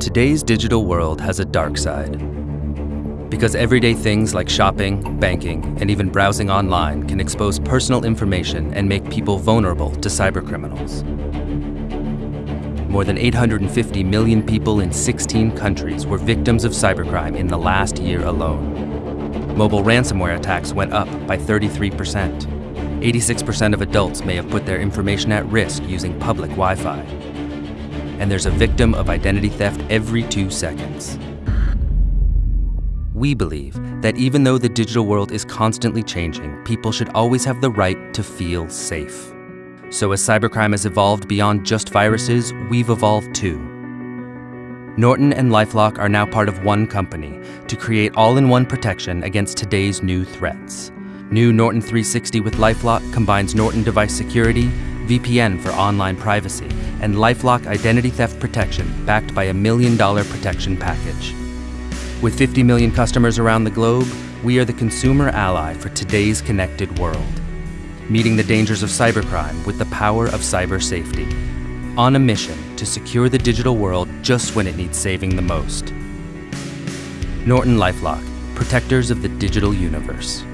Today's digital world has a dark side. Because everyday things like shopping, banking, and even browsing online can expose personal information and make people vulnerable to cybercriminals. More than 850 million people in 16 countries were victims of cybercrime in the last year alone. Mobile ransomware attacks went up by 33%. 86% of adults may have put their information at risk using public Wi-Fi and there's a victim of identity theft every two seconds. We believe that even though the digital world is constantly changing, people should always have the right to feel safe. So as cybercrime has evolved beyond just viruses, we've evolved too. Norton and LifeLock are now part of one company to create all-in-one protection against today's new threats. New Norton 360 with LifeLock combines Norton device security, VPN for online privacy, and LifeLock identity theft protection backed by a million dollar protection package. With 50 million customers around the globe, we are the consumer ally for today's connected world, meeting the dangers of cybercrime with the power of cyber safety, on a mission to secure the digital world just when it needs saving the most. Norton LifeLock, protectors of the digital universe.